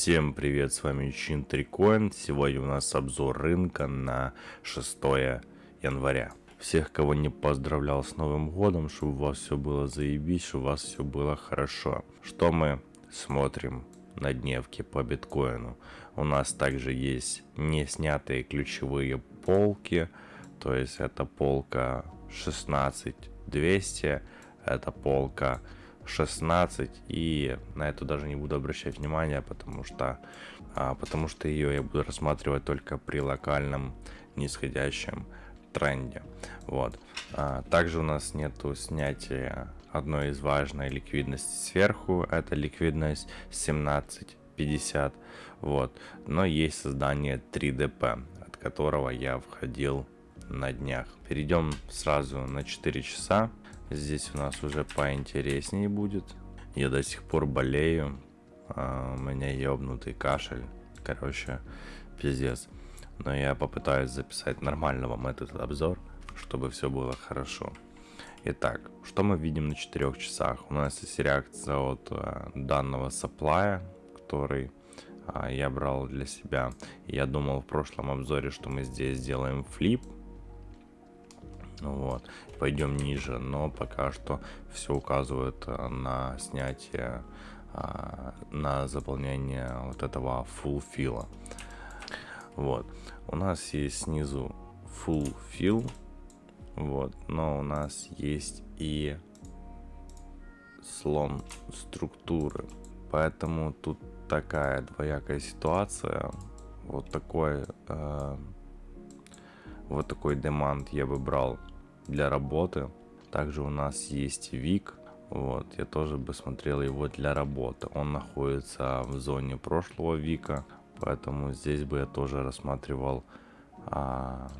Всем привет, с вами Чин Трикоин. Сегодня у нас обзор рынка на 6 января. Всех, кого не поздравлял с Новым Годом, чтобы у вас все было заебись, чтобы у вас все было хорошо. Что мы смотрим на дневке по биткоину? У нас также есть не снятые ключевые полки, то есть это полка 16200, это полка 16 и на это даже не буду обращать внимания потому что а, потому что ее я буду рассматривать только при локальном нисходящем тренде. Вот. А, также у нас нету снятия одной из важной ликвидности сверху. Это ликвидность 1750 вот. Но есть создание 3dp от которого я входил на днях. Перейдем сразу на 4 часа Здесь у нас уже поинтереснее будет. Я до сих пор болею. А, у меня ебнутый кашель. Короче, пиздец. Но я попытаюсь записать нормально вам этот обзор, чтобы все было хорошо. Итак, что мы видим на 4 часах? У нас есть реакция от а, данного саплая, который а, я брал для себя. Я думал в прошлом обзоре, что мы здесь сделаем флип, вот. Пойдем ниже но пока что все указывает э, на снятие а, на заполнение вот этого full fill вот. У нас есть снизу full fill вот но у нас есть и слон структуры. Поэтому тут такая двоякая ситуация. Вот такой э, вот такой демант я бы брал для работы. Также у нас есть Вик. Вот, я тоже бы смотрел его для работы. Он находится в зоне прошлого Вика, поэтому здесь бы я тоже рассматривал а,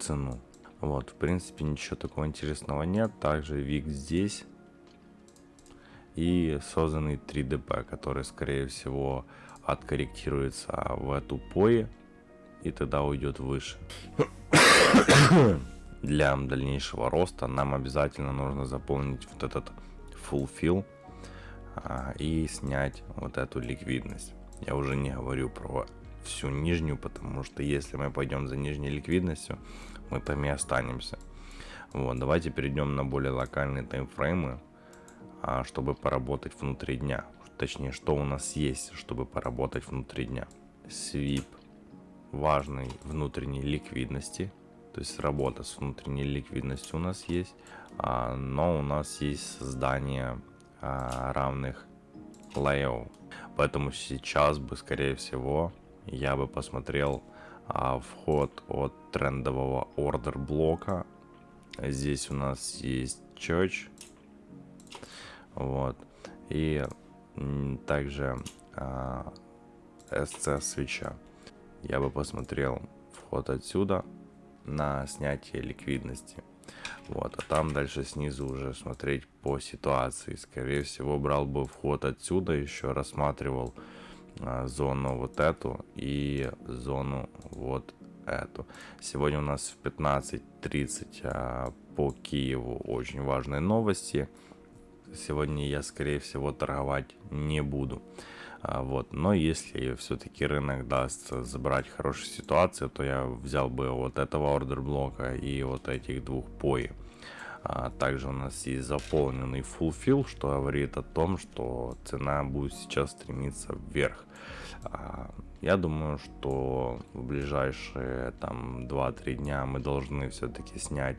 цену. Вот, в принципе, ничего такого интересного нет. Также Вик здесь. И созданный 3DP, который, скорее всего, откорректируется в эту пои. И тогда уйдет выше для дальнейшего роста нам обязательно нужно заполнить вот этот fulfill а, и снять вот эту ликвидность. Я уже не говорю про всю нижнюю, потому что если мы пойдем за нижней ликвидностью, мы там и останемся. Вот, давайте перейдем на более локальные таймфреймы, а, чтобы поработать внутри дня. Точнее, что у нас есть, чтобы поработать внутри дня. Свип важной внутренней ликвидности то есть работа с внутренней ликвидностью у нас есть, а, но у нас есть создание а, равных лейов. Поэтому сейчас бы, скорее всего, я бы посмотрел а, вход от трендового ордер блока. Здесь у нас есть church. Вот. И также SC свеча. Я бы посмотрел вход отсюда на снятие ликвидности. Вот, а там дальше снизу уже смотреть по ситуации. Скорее всего, брал бы вход отсюда, еще рассматривал а, зону вот эту и зону вот эту. Сегодня у нас в 15.30 а, по Киеву очень важные новости. Сегодня я, скорее всего, торговать не буду. А, вот. Но если все-таки рынок даст забрать хорошую ситуацию, то я взял бы вот этого ордер блока и вот этих двух пои. А также у нас есть заполненный fulfill, что говорит о том, что цена будет сейчас стремиться вверх. А, я думаю, что в ближайшие там 2-3 дня мы должны все-таки снять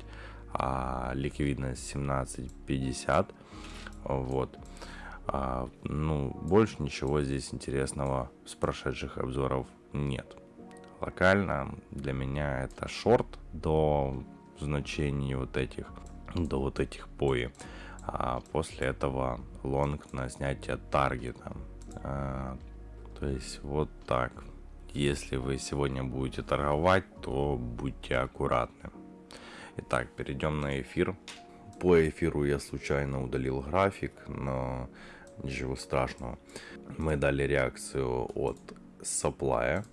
а, ликвидность 17.50. Вот. А, ну, больше ничего здесь интересного с прошедших обзоров нет. Локально для меня это шорт до значений вот этих, до вот этих пои. А после этого лонг на снятие таргета. А, то есть вот так. Если вы сегодня будете торговать, то будьте аккуратны. Итак, перейдем на эфир. По эфиру я случайно удалил график, но ничего страшного. Мы дали реакцию от supply,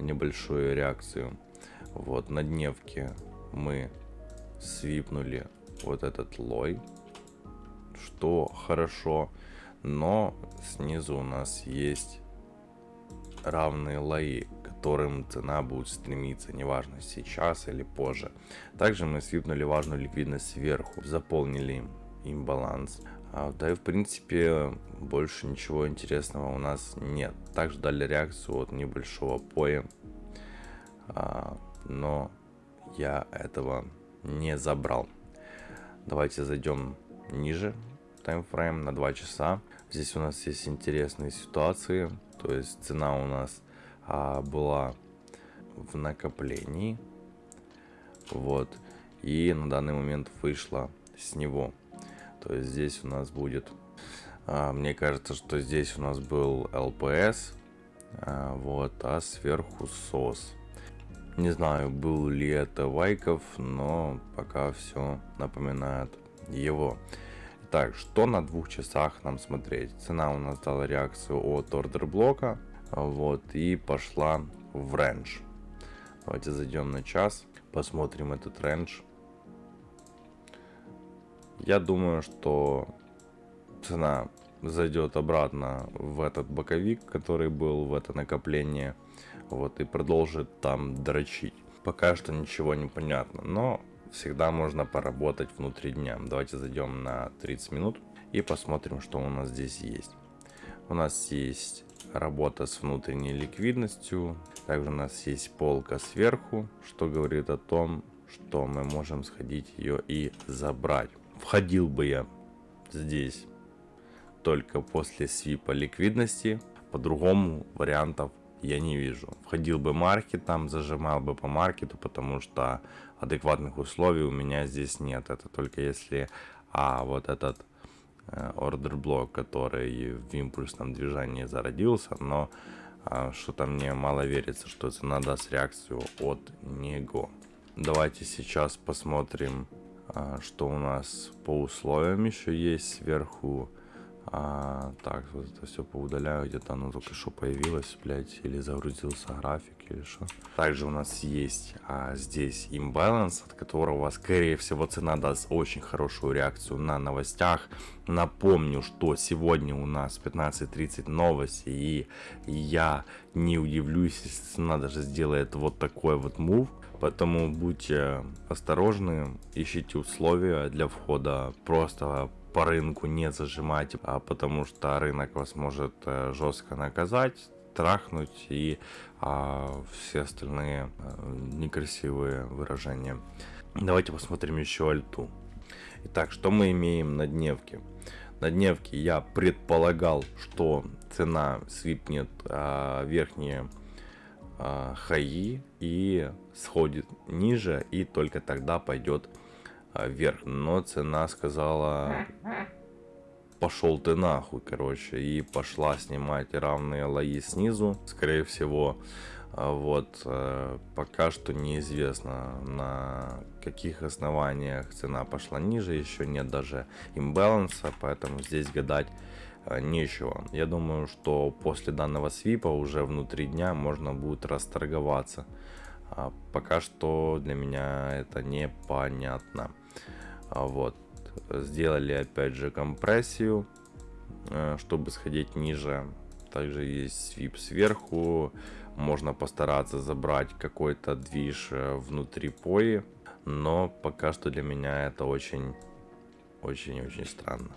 небольшую реакцию. Вот на дневке мы свипнули вот этот лой, что хорошо. но снизу у нас есть равные лои, которым цена будет стремиться, неважно сейчас или позже. Также мы свипнули важную ликвидность сверху, заполнили им баланс. А, да и в принципе больше ничего интересного у нас нет. Также дали реакцию от небольшого поя, а, но я этого не забрал. Давайте зайдем ниже таймфрейм на 2 часа. Здесь у нас есть интересные ситуации. То есть цена у нас а, была в накоплении. Вот. И на данный момент вышла с него. То есть здесь у нас будет... А, мне кажется, что здесь у нас был ЛПС. А, вот. А сверху SOS. Не знаю, был ли это Вайкофф, но пока все напоминает его. Так, что на двух часах нам смотреть? Цена у нас дала реакцию от order block а. Вот, и пошла в range. Давайте зайдем на час, посмотрим этот range. Я думаю, что цена зайдет обратно в этот боковик, который был в это накопление. Вот, и продолжит там дрочить. Пока что ничего не понятно, но всегда можно поработать внутри дня. Давайте зайдем на 30 минут и посмотрим, что у нас здесь есть. У нас есть работа с внутренней ликвидностью. Также у нас есть полка сверху, что говорит о том, что мы можем сходить ее и забрать. Входил бы я здесь только после свипа ликвидности. По-другому вариантов я не вижу. Входил бы маркет там, зажимал бы по маркету, потому что адекватных условий у меня здесь нет. Это только если а, вот этот ордер блок, который в импульсном движении зародился, но а, что-то мне мало верится, что цена даст реакцию от него. Давайте сейчас посмотрим, а, что у нас по условиям еще есть сверху а, так, вот это все поудаляю, где-то оно только что появилось, блядь, или загрузился график, или что. Также у нас есть а, здесь имбаланс, от которого, скорее всего, цена даст очень хорошую реакцию на новостях. Напомню, что сегодня у нас 15.30 новости, и я не удивлюсь, если цена даже сделает вот такой вот мув. Поэтому будьте осторожны, ищите условия для входа, просто по рынку не зажимать, а потому что рынок вас может э, жестко наказать, трахнуть и а, все остальные а, некрасивые выражения. Давайте посмотрим еще альту. Итак, что мы имеем на дневке? На дневке я предполагал, что цена свипнет а, верхние а, хаи и сходит ниже и только тогда пойдет вверх. Но цена сказала, пошел ты нахуй, короче. И пошла снимать равные лои снизу. Скорее всего, а, вот э, пока что неизвестно на каких основаниях цена пошла ниже. Еще нет даже имбаланса, поэтому здесь гадать э, нечего. Я думаю, что после данного свипа уже внутри дня можно будет расторговаться. А пока что для меня это непонятно. А вот. Сделали опять же компрессию, э, чтобы сходить ниже. Также есть свип сверху. Можно постараться забрать какой-то движ э, внутри пои. Но пока что для меня это очень, очень-очень странно.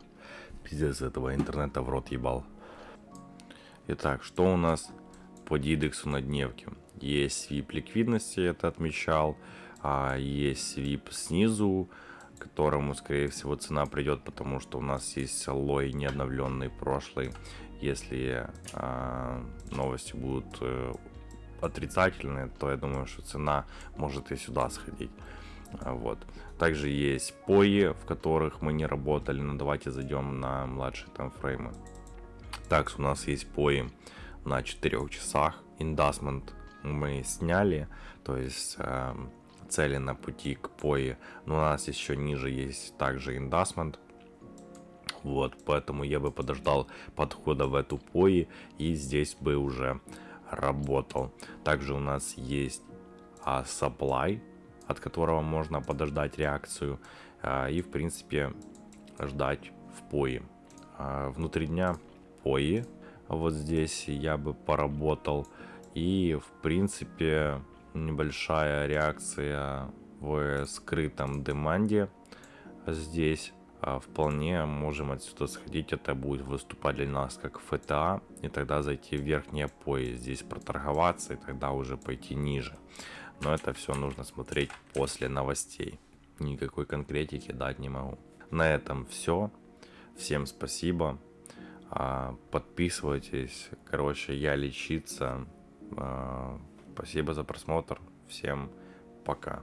Пиздец этого интернета в рот ебал. Итак, что у нас по дидексу на дневке? Есть свип ликвидности, это отмечал. А есть свип снизу которому, скорее всего, цена придет, потому что у нас есть лой не обновленный прошлый. Если э, новости будут э, отрицательные, то я думаю, что цена может и сюда сходить. Вот. Также есть пои, в которых мы не работали, но давайте зайдем на младшие таймфреймы. Так, у нас есть пои на 4 часах. Индасмент мы сняли, то есть э, цели на пути к пои, но у нас еще ниже есть также индасмент. Вот, поэтому я бы подождал подхода в эту пои и здесь бы уже работал. Также у нас есть а, supply, от которого можно подождать реакцию а, и в принципе ждать в пои. а, внутри дня пои. Вот здесь я бы поработал. И, в принципе, небольшая реакция в скрытом деманде здесь а, вполне можем отсюда сходить. Это будет выступать для нас как ФТА. И тогда зайти в верхние пои. Здесь проторговаться и тогда уже пойти ниже. Но это все нужно смотреть после новостей. Никакой конкретики дать не могу. На этом все. Всем спасибо. А, подписывайтесь. Короче, я лечиться. А, спасибо за просмотр. Всем пока.